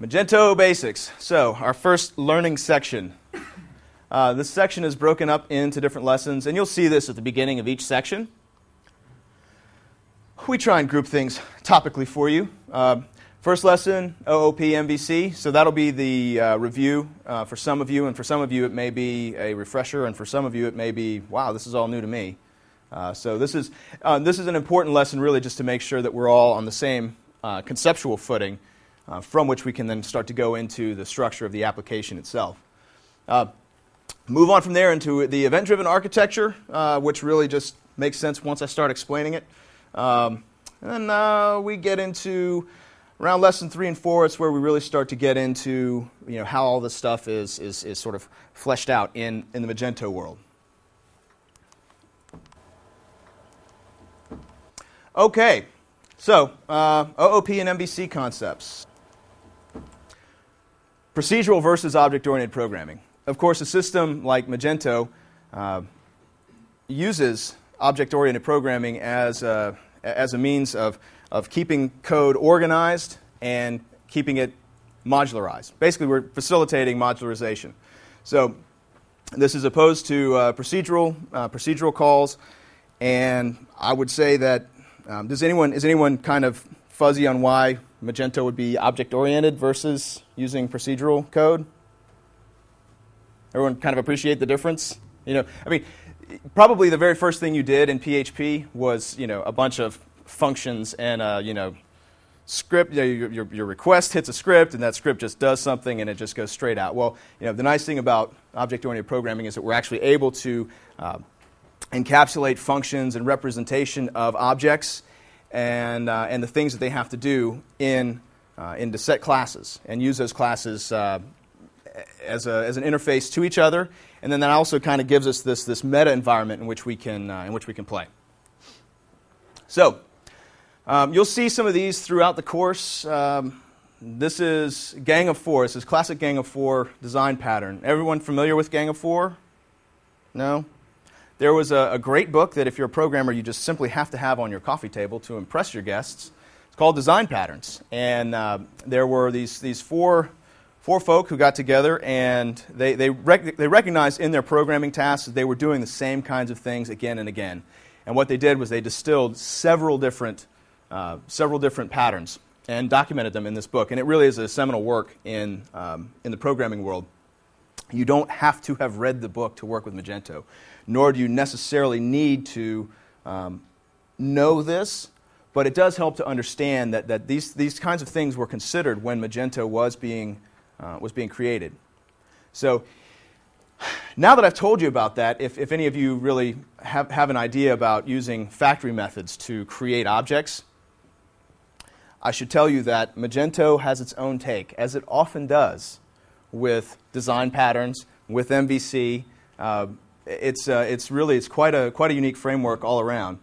Magento Basics. So, our first learning section. Uh, this section is broken up into different lessons, and you'll see this at the beginning of each section. We try and group things topically for you. Uh, first lesson, OOP MVC. So, that'll be the uh, review uh, for some of you, and for some of you, it may be a refresher, and for some of you, it may be, wow, this is all new to me. Uh, so, this is, uh, this is an important lesson, really, just to make sure that we're all on the same conceptual footing uh, from which we can then start to go into the structure of the application itself. Uh, move on from there into the event driven architecture, uh, which really just makes sense once I start explaining it. Um, and then we get into around lesson three and four, it's where we really start to get into you know, how all this stuff is, is, is sort of fleshed out in, in the Magento world. Okay, so uh, OOP and MVC concepts. Procedural versus object-oriented programming. Of course, a system like Magento uh, uses object-oriented programming as a, as a means of, of keeping code organized and keeping it modularized. Basically, we're facilitating modularization. So this is opposed to uh, procedural, uh, procedural calls, and I would say that um, does anyone, is anyone kind of fuzzy on why Magento would be object oriented versus using procedural code? Everyone kind of appreciate the difference? You know, I mean, probably the very first thing you did in PHP was, you know, a bunch of functions and, uh, you know, script, you know, your, your, your, request hits a script and that script just does something and it just goes straight out. Well, you know, the nice thing about object-oriented programming is that we're actually able to uh, encapsulate functions and representation of objects and, uh, and the things that they have to do in, uh, into set classes and use those classes uh, as, a, as an interface to each other. And then that also kind of gives us this, this meta environment in which we can, uh, in which we can play. So, um, you'll see some of these throughout the course. Um, this is Gang of Four. This is classic Gang of Four design pattern. Everyone familiar with Gang of Four? No? There was a, a, great book that, if you're a programmer, you just simply have to have on your coffee table to impress your guests. It's called Design Patterns. And uh, there were these, these four, four folk who got together and they, they, rec- they recognized in their programming tasks that they were doing the same kinds of things again and again. And what they did was they distilled several different, uh, several different patterns and documented them in this book. And it really is a seminal work in, um, in the programming world. You don't have to have read the book to work with Magento nor do you necessarily need to um, know this, but it does help to understand that, that these, these kinds of things were considered when Magento was being, uh, was being created. So now that I've told you about that, if, if any of you really have, have an idea about using factory methods to create objects, I should tell you that Magento has its own take, as it often does with design patterns, with MVC. Uh, it's, uh, it's really it's quite, a, quite a unique framework all around.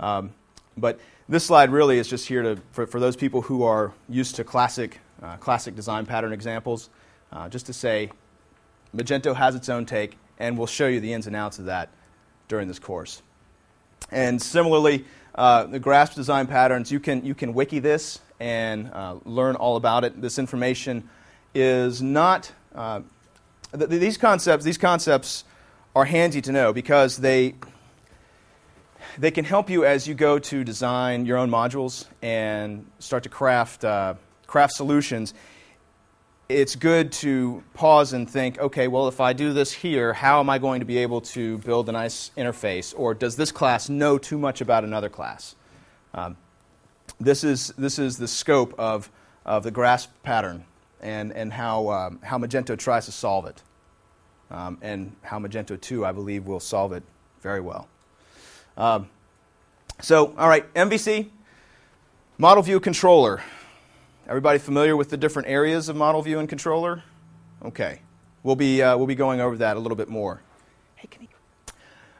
Um, but this slide really is just here to, for, for those people who are used to classic, uh, classic design pattern examples, uh, just to say Magento has its own take, and we'll show you the ins and outs of that during this course. And similarly, uh, the grasp design patterns, you can, you can wiki this and uh, learn all about it. This information is not, uh, th- these concepts, these concepts are handy to know because they, they can help you as you go to design your own modules and start to craft, uh, craft solutions. It's good to pause and think, okay, well, if I do this here, how am I going to be able to build a nice interface? Or does this class know too much about another class? Um, this, is, this is the scope of, of the grasp pattern and, and how, um, how Magento tries to solve it um, and how Magento 2, I believe, will solve it very well. Um, so, all right, MVC, Model View Controller. Everybody familiar with the different areas of Model View and Controller? Okay, we'll be, uh, we'll be going over that a little bit more. Hey, can you...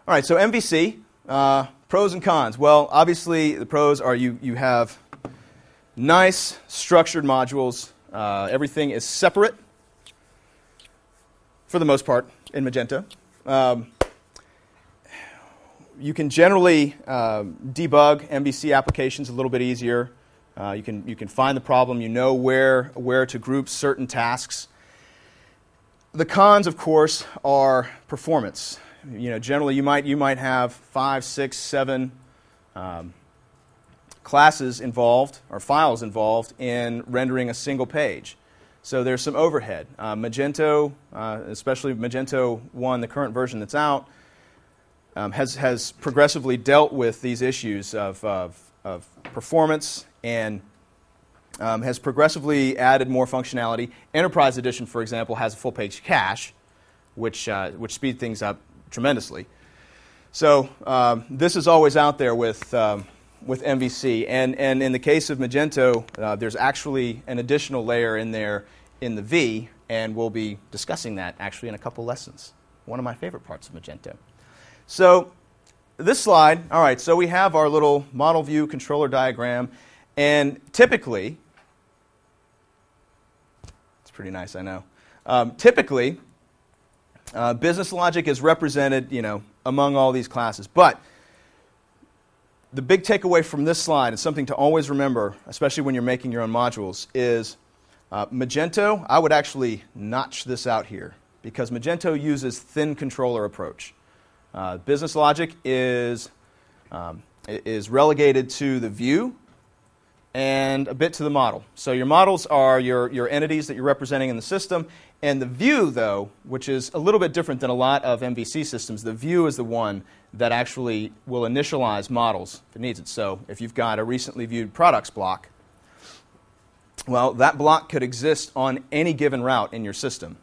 All right, so MVC, uh, pros and cons. Well, obviously, the pros are you, you have nice structured modules. Uh, everything is separate for the most part, in Magento. Um, you can generally uh, debug MVC applications a little bit easier. Uh, you, can, you can find the problem. You know where, where to group certain tasks. The cons, of course, are performance. You know, generally, you might, you might have five, six, seven um, classes involved or files involved in rendering a single page. So there's some overhead. Uh, Magento, uh, especially Magento 1, the current version that's out, um, has, has progressively dealt with these issues of, of, of performance and um, has progressively added more functionality. Enterprise Edition, for example, has a full page cache, which, uh, which speeds things up tremendously. So um, this is always out there with, um, with MVC. And, and in the case of Magento, uh, there's actually an additional layer in there in the V, and we'll be discussing that actually in a couple lessons. One of my favorite parts of Magento. So this slide, all right, so we have our little model view controller diagram, and typically, it's pretty nice, I know. Um, typically, uh, business logic is represented, you know, among all these classes. But the big takeaway from this slide, and something to always remember, especially when you're making your own modules, is uh, Magento, I would actually notch this out here because Magento uses thin controller approach. Uh, business logic is, um, is relegated to the view and a bit to the model. So your models are your, your entities that you're representing in the system. And the view, though, which is a little bit different than a lot of MVC systems, the view is the one that actually will initialize models if it needs it. So if you've got a recently viewed products block, well, that block could exist on any given route in your system.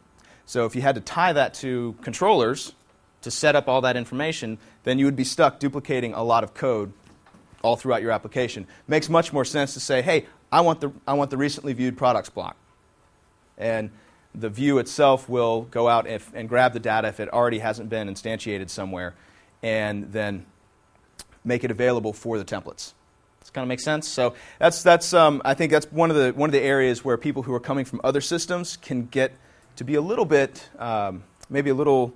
So if you had to tie that to controllers to set up all that information, then you would be stuck duplicating a lot of code all throughout your application. Makes much more sense to say, hey, I want the, I want the recently viewed products block. And the view itself will go out if, and grab the data if it already hasn't been instantiated somewhere and then make it available for the templates. Does kind of make sense? So that's, that's um, I think that's one of, the, one of the areas where people who are coming from other systems can get to be a little bit, um, maybe a little,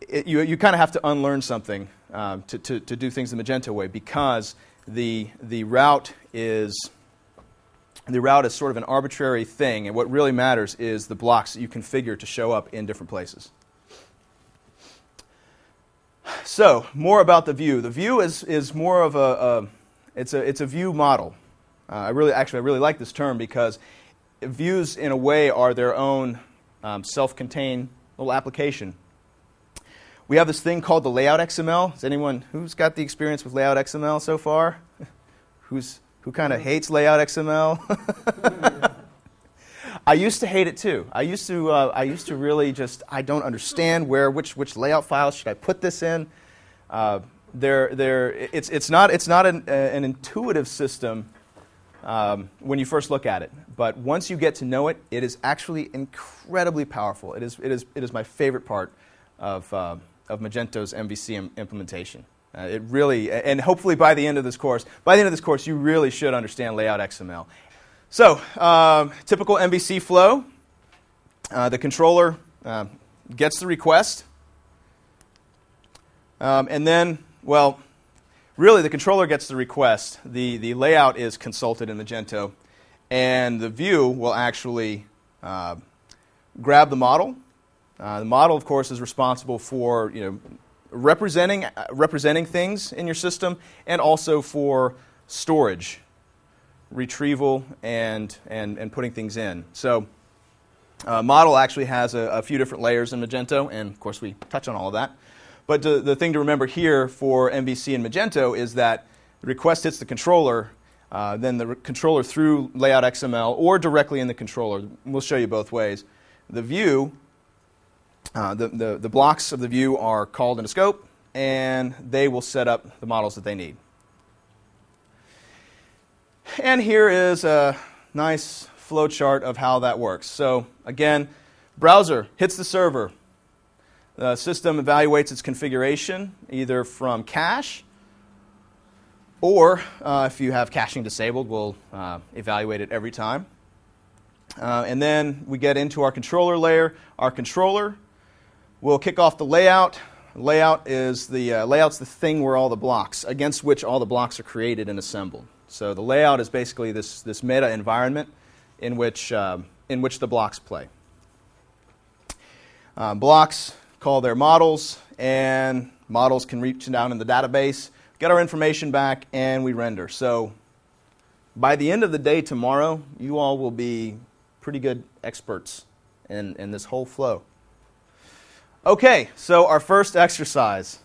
it, you, you kind of have to unlearn something um, to, to, to do things the Magento way because the, the route is the route is sort of an arbitrary thing, and what really matters is the blocks that you configure to show up in different places. So, more about the view. The view is, is more of a, a it's a, it's a view model. Uh, I really, actually, I really like this term because views, in a way, are their own um, self-contained little application. We have this thing called the layout XML. Is anyone who's got the experience with layout XML so far? who's who kind of hates layout XML? I used to hate it too. I used to uh, I used to really just I don't understand where which which layout files should I put this in. Uh, they're, they're, it's, it's not, it's not an, uh, an intuitive system um, when you first look at it. But once you get to know it, it is actually incredibly powerful. It is, it is, it is my favorite part of, uh, of Magento's MVC Im- implementation. Uh, it really, and hopefully by the end of this course, by the end of this course, you really should understand layout XML. So, um, typical MVC flow. Uh, the controller uh, gets the request, um, and then, well, really the controller gets the request. The, the layout is consulted in Magento, and the view will actually uh, grab the model uh, the model, of course, is responsible for you know, representing, representing things in your system and also for storage, retrieval, and, and, and putting things in. So, uh, model actually has a, a, few different layers in Magento, and of course, we touch on all of that. But the, the thing to remember here for MVC and Magento is that the request hits the controller, uh, then the controller through layout XML or directly in the controller. We'll show you both ways. The view uh, the, the, the blocks of the view are called in a scope, and they will set up the models that they need. And here is a nice flowchart of how that works. So again, browser hits the server. The system evaluates its configuration either from cache or uh, if you have caching disabled, we'll uh, evaluate it every time. Uh, and then we get into our controller layer. Our controller We'll kick off the layout. Layout is the uh, layout's the thing where all the blocks against which all the blocks are created and assembled. So the layout is basically this, this meta environment in which, um, in which the blocks play. Um, blocks call their models, and models can reach down in the database, get our information back, and we render. So by the end of the day tomorrow, you all will be pretty good experts in, in this whole flow. Okay, so our first exercise.